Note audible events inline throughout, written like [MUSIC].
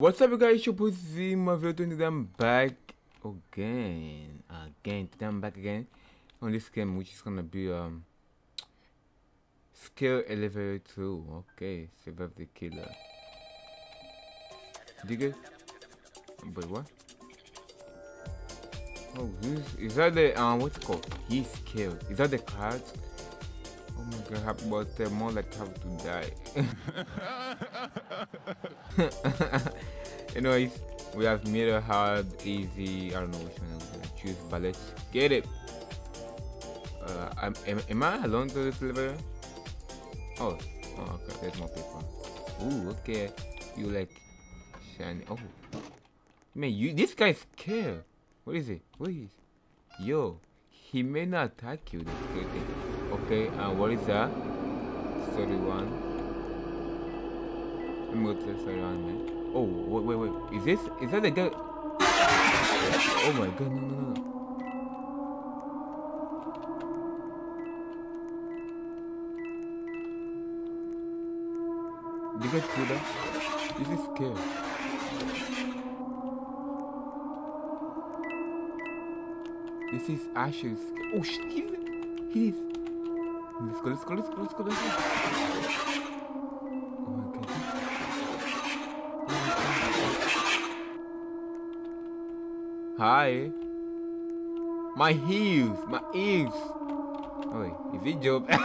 What's up you guys, your Z Marvel I'm back again, again, I'm back again on this game which is gonna be um Skill Elevator 2, okay, Survive the Killer. Dig it? But what? Oh, who's, is that the, um, what's it called? He's killed. Is that the cards? Oh my god, but uh, more like have to die. [LAUGHS] Anyways, we have middle, hard, easy. I don't know which one I'm gonna choose, but let's get it. Uh, am, am, am I alone to this level? Oh, oh, okay, there's more people. Ooh, okay. You like shiny. Oh, man, you this guy's scared. What is it? What is? Yo, he may not attack you. Thing. Okay, and uh, what is that? 31. Let me go to the 31 man. Oh, wait, wait, wait. Is this, is that the guy? Oh my god, no, no, no. Did you guys feel that? This is scary. This is Ashes. Oh shit, he's, he's. Let's go, let's go, let's go, let's go, let's go. Hi. My heels, my ears. Oh wait, is it job? hey,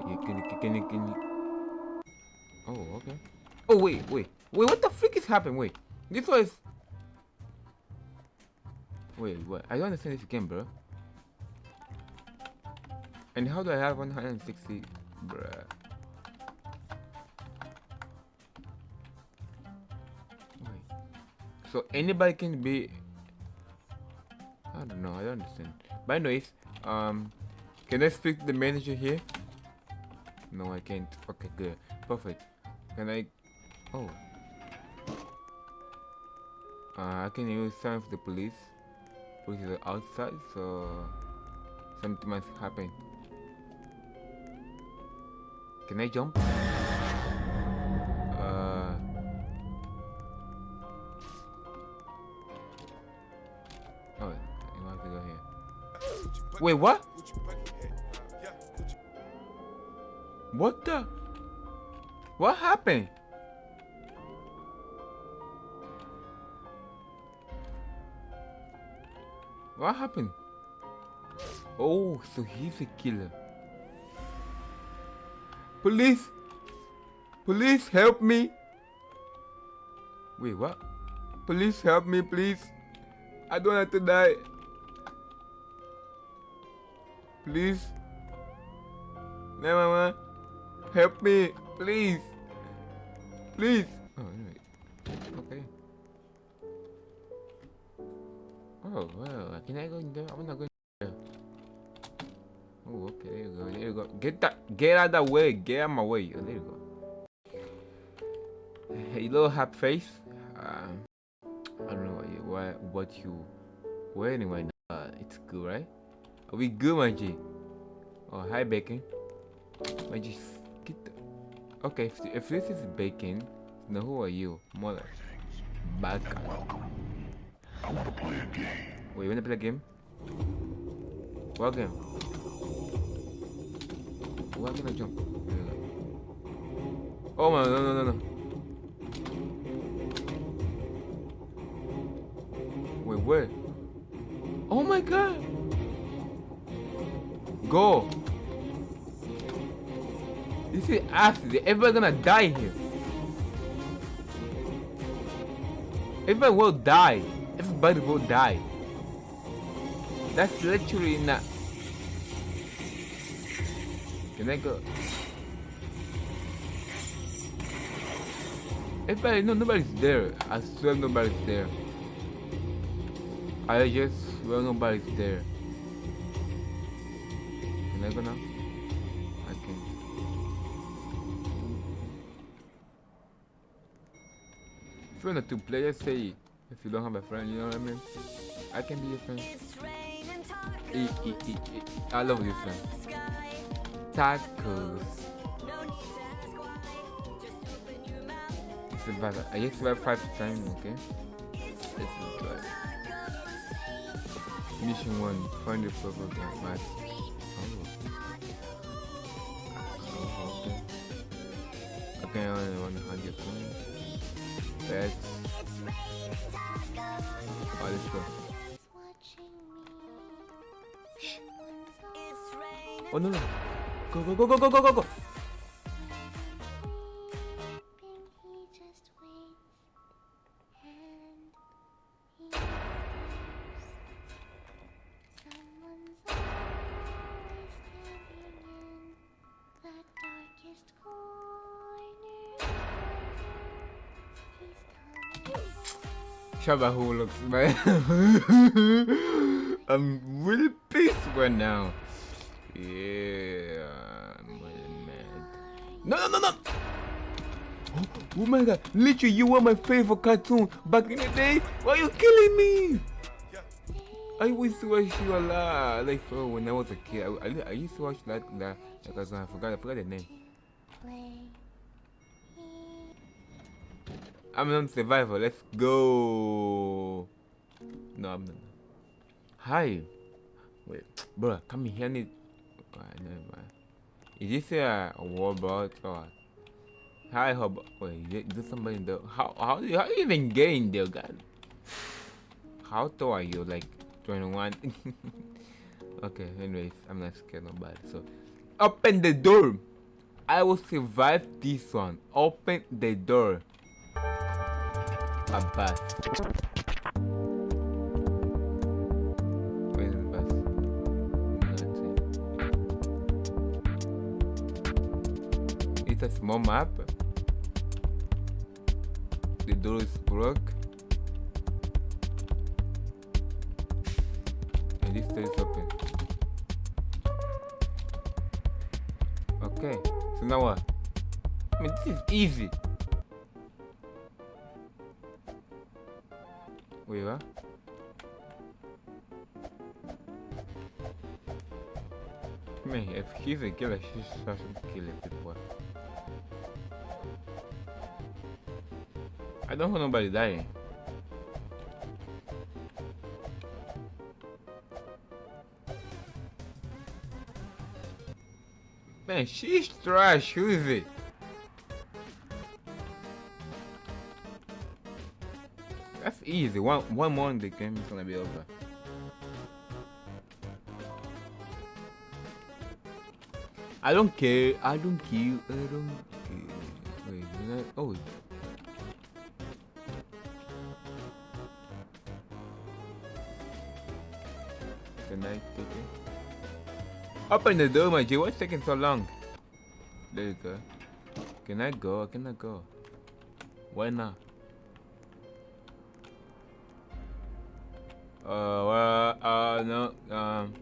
can you, can you, can you? Oh, okay. Oh wait, wait, wait. What the freak is happening? Wait, this was. Wait, what? I don't understand this game, bro. And how do I have 160, bruh? Wait. So anybody can be I don't know, I don't understand. But anyways, um can I speak to the manager here? No I can't. Okay good. Perfect. Can I oh uh, I can use some of the police. Police is outside so something must happen. Can I jump? Uh... Oh, you might have to go here. Wait, what? What the? What happened? What happened? Oh, so he's a killer. Police! Police, help me! Wait, what? Police, help me, please. I don't have to die. Please. Mama, help me, please. Please. Oh, anyway. Okay. Oh, well, can I go in there? I'm not going okay, there you go, there you go. Get that, get out of the way, get out of my way. Oh, there you go. Hey, little happy face. Um, I don't know what you, what, what you wearing right now. Uh, it's good, right? Are we good, my G? Oh, hi, Bacon. My G, get the... Okay, if, if this is Bacon, then who are you? Mother. Bad guy. I want to play a game. Wait, you want to play a game? What game? Why can I jump? Oh my, no, no, no, no. Wait, where? Oh my god! Go. This is acid. Everybody gonna die here. Everybody will die. Everybody will die. That's literally not. Can I go? Everybody, no, nobody's there. I swear nobody's there. I just swear nobody's there. Can I go now? I can. If you want to play, just say if you don't have a friend, you know what I mean? I can be your friend. E e e. I love you, friend. Tacos. survived. I just survived five times, okay? Let's try. Mission 1, find the purple gas mask. Oh. okay. Okay, only want 100 points. Pets. Oh, let's go. Oh no no! Go go go go go go go go! Shabahu looks bad. [LAUGHS] I'm really pissed right now. Yeah. No, no, no, no! Oh, oh my god, literally, you were my favorite cartoon back in the day. Why are you killing me? I used to watch you a lot, like for when I was a kid. I, I, I used to watch that that, cartoon. I forgot, I forgot the name. I'm on survivor. Let's go. No, I'm not. Hi. Wait, bro, come here. I need. Is this a, robot or? Hi, Hub. Wait, is there somebody in there? How how do you, how even get in there, God? How tall are you? Like 21? [LAUGHS] okay. Anyways, I'm not scared nobody. So, open the door. I will survive this one. Open the door a small map. The door is broke. And this door is open. Okay, so now what? I mean, this is easy. Wait, what? Man, if he's a killer, she's such a killer people. Don't want nobody dying. Man, she's trash, who is it? That's easy. One one more in the game is gonna be over. I don't care. I don't care. I don't care. Wait? Oh. Open the door, my G. What's taking so long? There you go. Can I go? Can I go? Why not? Uh, well, uh, no, um.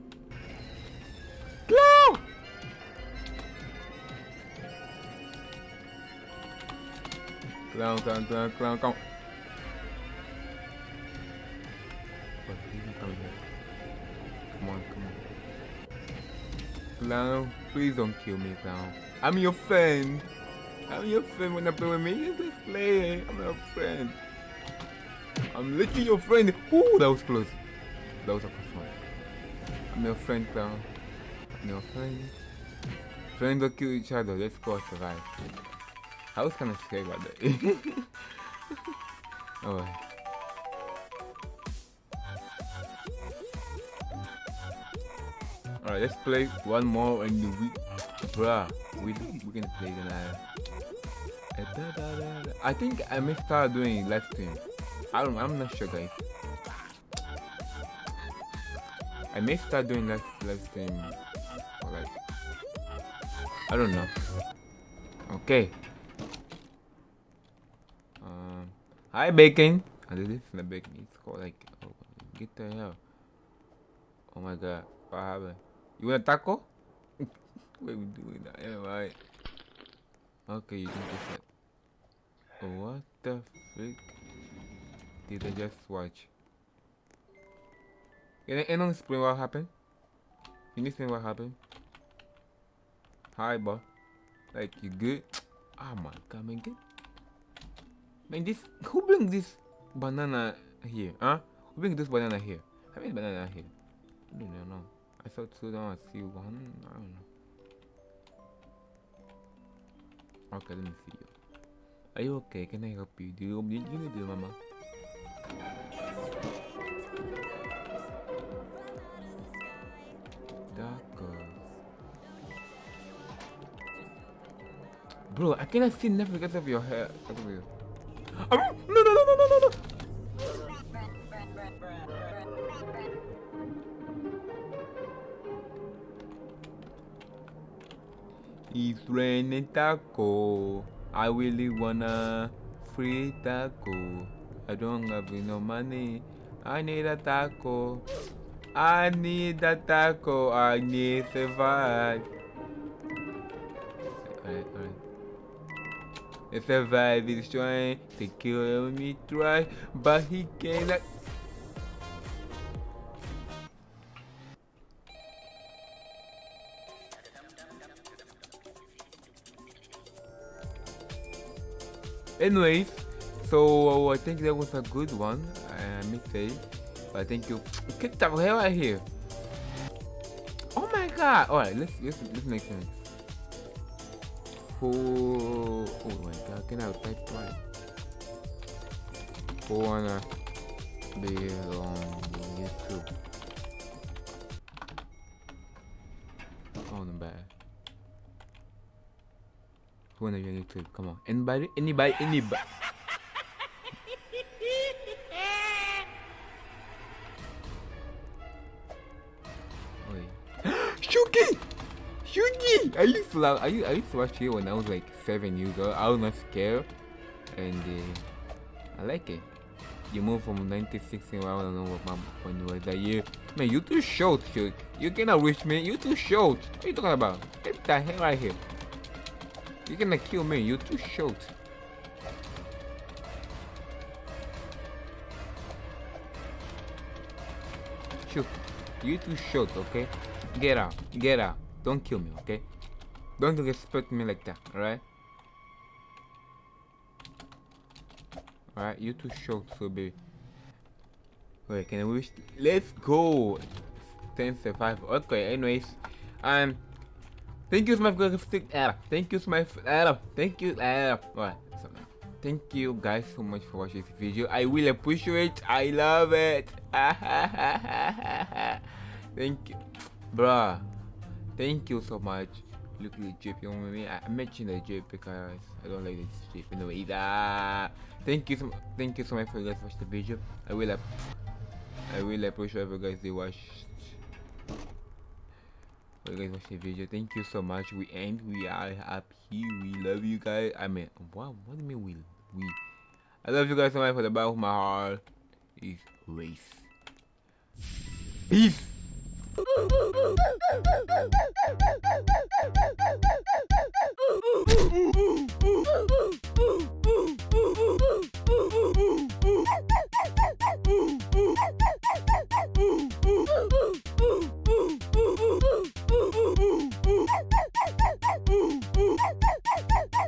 Clown! Clown, clown, clown, clown, clown. But he's not coming here. Come on, come on. Clown, please don't kill me, clown. I'm your friend. I'm your friend when I play with me. Just play. I'm your friend. I'm literally your friend. Ooh, that was close. That was a close one. I'm your friend, clown. I'm your friend. Friends don't kill each other. Let's go survive. I was kind of scared about that. [LAUGHS] oh. Alright, let's play one more the week. Bruh, we, we can play the I think I may start doing live stream. I don't I'm not sure guys. I may start doing live live stream like I don't know. Okay. Um Hi Bacon. I did this in the bacon. It's called like oh, get the hell. Oh my god. What happened? You want a taco? [LAUGHS] what are we doing that? Yeah. Okay, you can that. Oh, what the frick? Did I just watch? Can anyone explain what happened? Can you explain what happened? Hi, bro. Like, you good? [TSK] Oh my god, man. Get... Man, this who bring this banana here? Huh? Who bring this banana here? How many banana here? I don't know. I thought so down see one. I don't know. Okay, let me see you. Are you okay? Can I help you? Do you need you need mama? Bro, I cannot see nothing because of your hair. Oh, [GASPS] ah, no, no, no, no, no, no, no. Raining taco. I really wanna free taco. I don't have no money. I need a taco. I need a taco. I need to survive. Alright, alright. Survive is trying to kill me twice, but he cannot. Anyways, so I think that was a good one. I may say, but thank you. Get the hell out here! Oh my god! All right, let's let's let's make sense. Who? Oh my god! Can I type right? Who wanna Wanna be on YouTube? Come on. Anybody? Anybody? Anybody? Shuki! Shuki! I used to love, I used, I used to watch it when I was like seven years old. I was not scared, and uh, I like it. You moved from 96 and I don't know what my when you was that year. Man, you too short, Shuk. You cannot reach me. You too short. What are you talking about? Get the hell out of here. You're gonna kill me. You're too short. Shoot. You too short, okay? Get out. Get out. Don't kill me, okay? Don't respect me like that, alright? Alright, you're too short, so baby. Wait, can I wish? Let's go! 10 survive. Okay, anyways. Um, thank you so much uh, Thank you so much. Thank you. Alright, thank you guys so much for watching this video. I will appreciate. I love it. [LAUGHS] thank you, bruh. Thank you so much. Look at the drip, you know what I mean? I, mentioned the drip because I don't like this the way that. Thank you so thank you so much for you guys watching the video. I will I will appreciate if you guys watched for you guys watch the video. Thank you so much. We end. We are up here. We love you guys. I mean wow what do you mean we we? I love you guys so much for the back of my heart. Is race. Peace. [LAUGHS] Ooh, ooh, ooh, ooh, ooh, ooh.